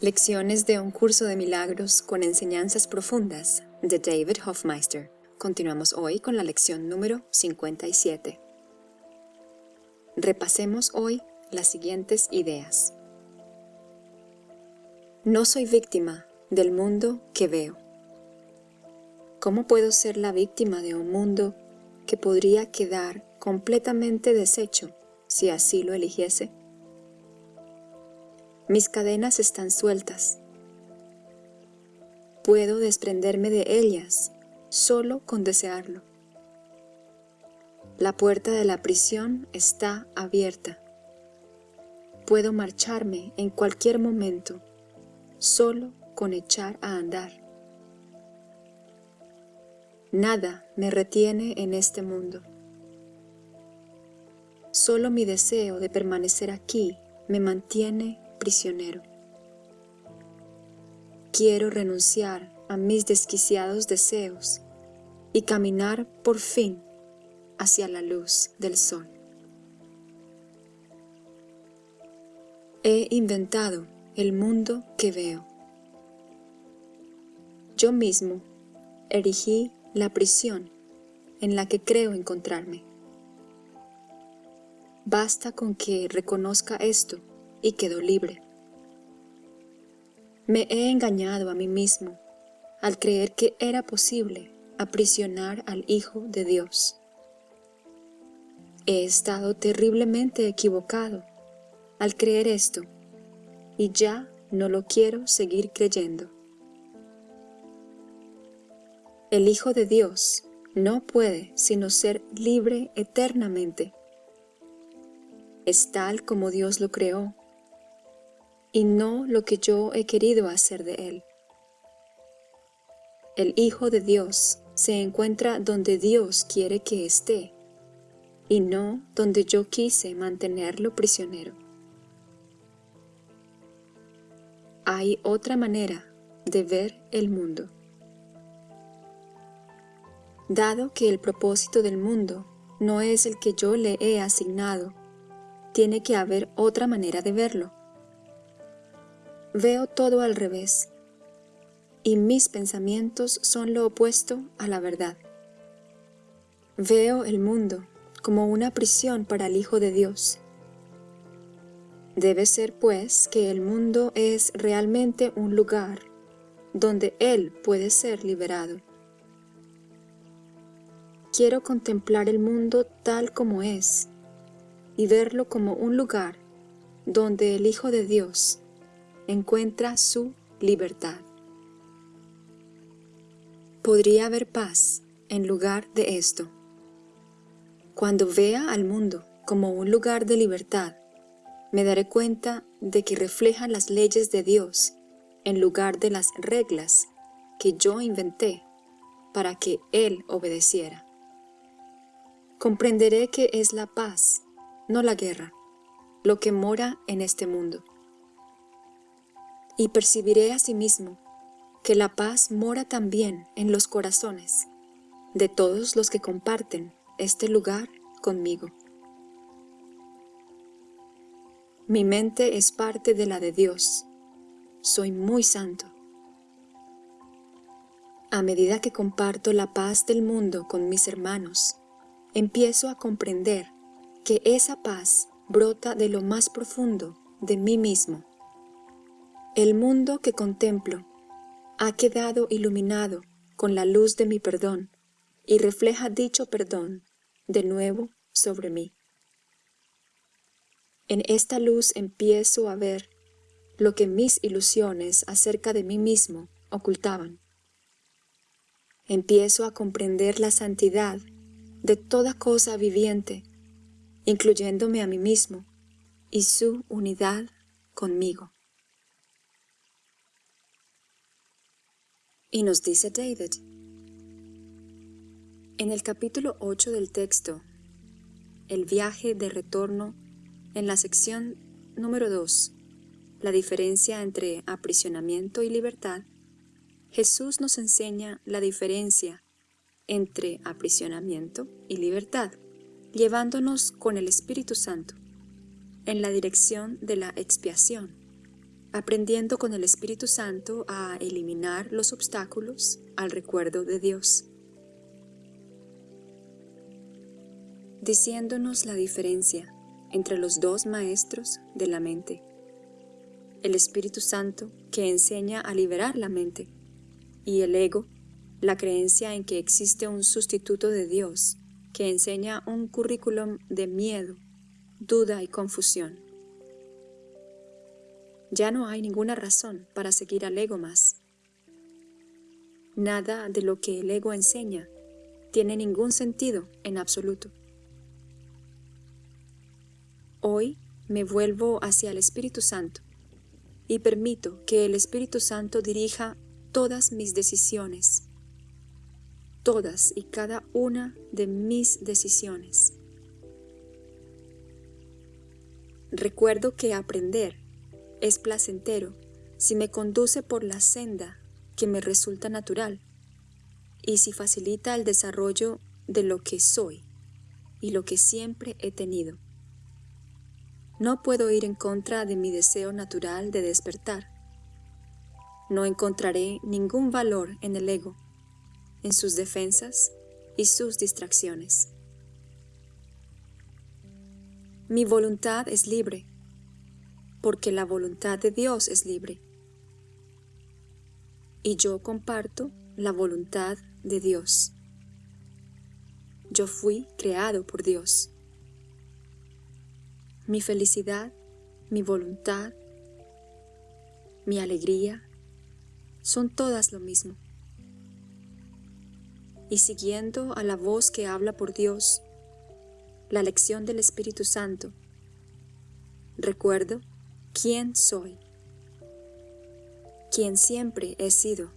Lecciones de un curso de milagros con enseñanzas profundas de David Hofmeister. Continuamos hoy con la lección número 57. Repasemos hoy las siguientes ideas. No soy víctima del mundo que veo. ¿Cómo puedo ser la víctima de un mundo que podría quedar completamente deshecho si así lo eligiese? Mis cadenas están sueltas. Puedo desprenderme de ellas solo con desearlo. La puerta de la prisión está abierta. Puedo marcharme en cualquier momento, solo con echar a andar. Nada me retiene en este mundo. Solo mi deseo de permanecer aquí me mantiene prisionero. Quiero renunciar a mis desquiciados deseos y caminar por fin hacia la luz del sol. He inventado el mundo que veo. Yo mismo erigí la prisión en la que creo encontrarme. Basta con que reconozca esto y quedó libre. Me he engañado a mí mismo al creer que era posible aprisionar al Hijo de Dios. He estado terriblemente equivocado al creer esto y ya no lo quiero seguir creyendo. El Hijo de Dios no puede sino ser libre eternamente. Es tal como Dios lo creó y no lo que yo he querido hacer de él. El Hijo de Dios se encuentra donde Dios quiere que esté, y no donde yo quise mantenerlo prisionero. Hay otra manera de ver el mundo. Dado que el propósito del mundo no es el que yo le he asignado, tiene que haber otra manera de verlo. Veo todo al revés, y mis pensamientos son lo opuesto a la verdad. Veo el mundo como una prisión para el Hijo de Dios. Debe ser pues que el mundo es realmente un lugar donde Él puede ser liberado. Quiero contemplar el mundo tal como es y verlo como un lugar donde el Hijo de Dios encuentra su libertad. Podría haber paz en lugar de esto. Cuando vea al mundo como un lugar de libertad, me daré cuenta de que refleja las leyes de Dios en lugar de las reglas que yo inventé para que Él obedeciera. Comprenderé que es la paz, no la guerra, lo que mora en este mundo y percibiré asimismo que la paz mora también en los corazones de todos los que comparten este lugar conmigo. Mi mente es parte de la de Dios. Soy muy santo. A medida que comparto la paz del mundo con mis hermanos, empiezo a comprender que esa paz brota de lo más profundo de mí mismo el mundo que contemplo ha quedado iluminado con la luz de mi perdón y refleja dicho perdón de nuevo sobre mí. En esta luz empiezo a ver lo que mis ilusiones acerca de mí mismo ocultaban. Empiezo a comprender la santidad de toda cosa viviente, incluyéndome a mí mismo y su unidad conmigo. Y nos dice David, en el capítulo 8 del texto, el viaje de retorno, en la sección número 2, la diferencia entre aprisionamiento y libertad, Jesús nos enseña la diferencia entre aprisionamiento y libertad, llevándonos con el Espíritu Santo en la dirección de la expiación, aprendiendo con el Espíritu Santo a eliminar los obstáculos al recuerdo de Dios, diciéndonos la diferencia entre los dos maestros de la mente, el Espíritu Santo que enseña a liberar la mente y el ego, la creencia en que existe un sustituto de Dios que enseña un currículum de miedo, duda y confusión. Ya no hay ninguna razón para seguir al ego más. Nada de lo que el ego enseña tiene ningún sentido en absoluto. Hoy me vuelvo hacia el Espíritu Santo y permito que el Espíritu Santo dirija todas mis decisiones, todas y cada una de mis decisiones. Recuerdo que aprender es placentero si me conduce por la senda que me resulta natural y si facilita el desarrollo de lo que soy y lo que siempre he tenido. No puedo ir en contra de mi deseo natural de despertar. No encontraré ningún valor en el ego, en sus defensas y sus distracciones. Mi voluntad es libre porque la voluntad de Dios es libre. Y yo comparto la voluntad de Dios. Yo fui creado por Dios. Mi felicidad, mi voluntad, mi alegría, son todas lo mismo. Y siguiendo a la voz que habla por Dios, la lección del Espíritu Santo, recuerdo quién soy, quien siempre he sido,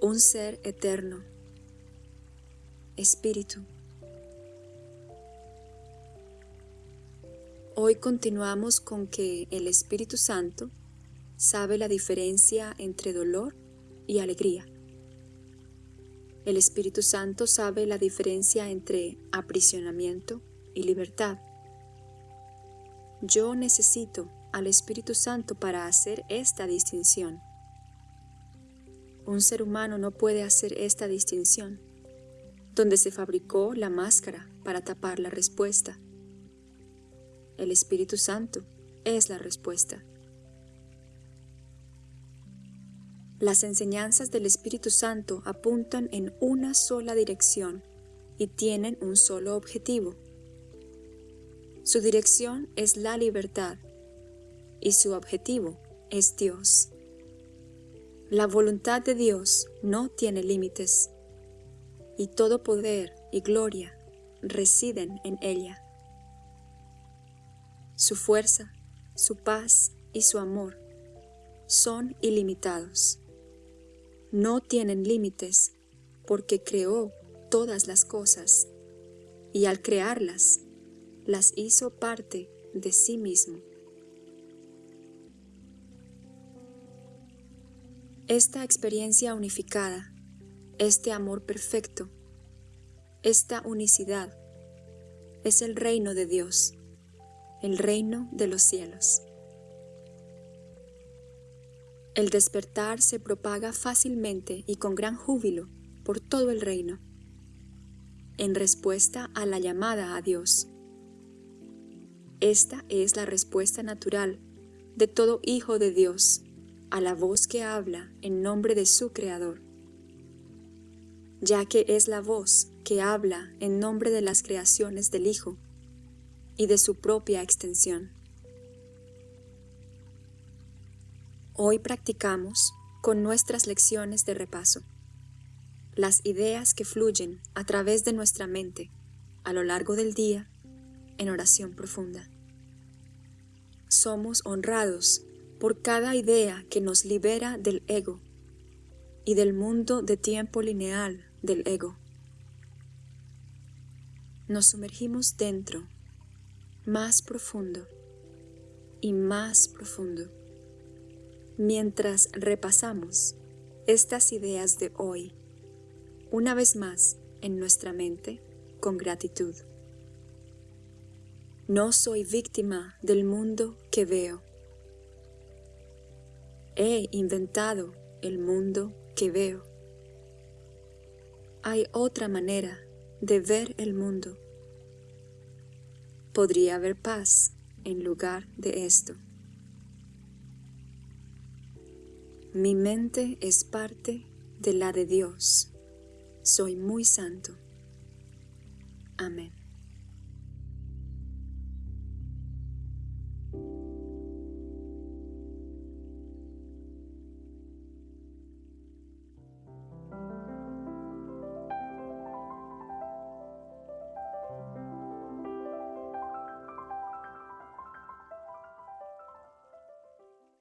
un ser eterno, espíritu. Hoy continuamos con que el Espíritu Santo sabe la diferencia entre dolor y alegría. El Espíritu Santo sabe la diferencia entre aprisionamiento y libertad. Yo necesito al Espíritu Santo para hacer esta distinción. Un ser humano no puede hacer esta distinción, donde se fabricó la máscara para tapar la respuesta. El Espíritu Santo es la respuesta. Las enseñanzas del Espíritu Santo apuntan en una sola dirección y tienen un solo objetivo, su dirección es la libertad y su objetivo es Dios. La voluntad de Dios no tiene límites y todo poder y gloria residen en ella. Su fuerza, su paz y su amor son ilimitados. No tienen límites porque creó todas las cosas y al crearlas las hizo parte de sí mismo. Esta experiencia unificada, este amor perfecto, esta unicidad, es el reino de Dios, el reino de los cielos. El despertar se propaga fácilmente y con gran júbilo por todo el reino, en respuesta a la llamada a Dios. Esta es la respuesta natural de todo hijo de Dios a la voz que habla en nombre de su Creador, ya que es la voz que habla en nombre de las creaciones del Hijo y de su propia extensión. Hoy practicamos con nuestras lecciones de repaso las ideas que fluyen a través de nuestra mente a lo largo del día en oración profunda. Somos honrados por cada idea que nos libera del ego y del mundo de tiempo lineal del ego. Nos sumergimos dentro, más profundo y más profundo, mientras repasamos estas ideas de hoy, una vez más en nuestra mente con gratitud. No soy víctima del mundo que veo. he inventado el mundo que veo. Hay otra manera de ver el mundo. Podría haber paz en lugar de esto. Mi mente es parte de la de Dios. Soy muy santo. Amén.